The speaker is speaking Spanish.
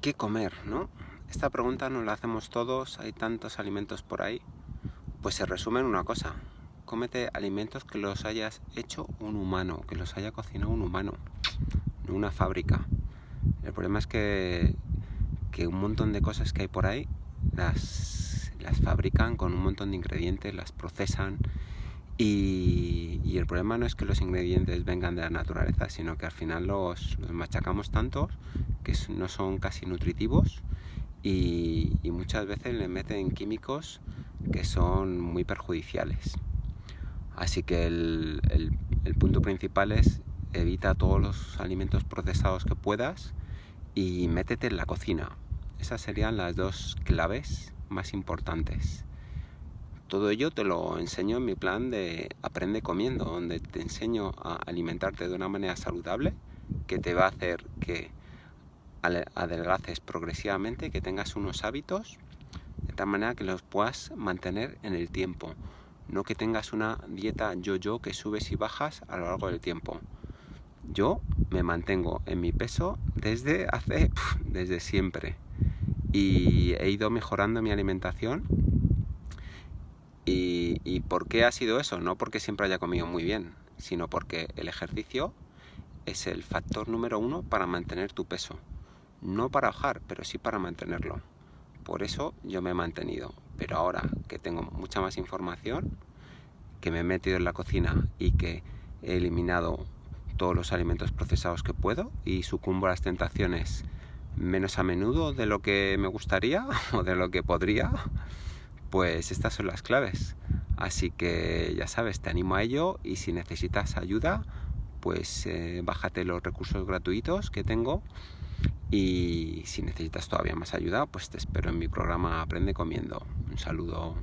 ¿Qué comer, no? Esta pregunta nos la hacemos todos, hay tantos alimentos por ahí. Pues se resume en una cosa. Cómete alimentos que los hayas hecho un humano, que los haya cocinado un humano, no una fábrica. El problema es que, que un montón de cosas que hay por ahí las, las fabrican con un montón de ingredientes, las procesan y, el problema no es que los ingredientes vengan de la naturaleza, sino que al final los, machacamos tantos que no son casi nutritivos y, muchas veces le meten químicos que son muy perjudiciales. Así que el, el punto principal es evita todos los alimentos procesados que puedas y métete en la cocina. Esas serían las dos claves más importantes. Todo ello te lo enseño en mi plan de Aprende comiendo, donde te enseño a alimentarte de una manera saludable que te va a hacer que adelgaces progresivamente, que tengas unos hábitos de tal manera que los puedas mantener en el tiempo. No que tengas una dieta yo-yo que subes y bajas a lo largo del tiempo. Yo me mantengo en mi peso desde hace, desde siempre. Y he ido mejorando mi alimentación. Y, ¿Y por qué ha sido eso? No porque siempre haya comido muy bien, sino porque el ejercicio es el factor número uno para mantener tu peso no para bajar, pero sí para mantenerlo. Por eso yo me he mantenido. Pero ahora que tengo mucha más información, que me he metido en la cocina y que he eliminado todos los alimentos procesados que puedo y sucumbo a las tentaciones menos a menudo de lo que me gustaría o de lo que podría, pues estas son las claves. Así que ya sabes, te animo a ello y si necesitas ayuda, pues eh, bájate los recursos gratuitos que tengo y si necesitas todavía más ayuda, pues te espero en mi programa Aprende Comiendo. Un saludo.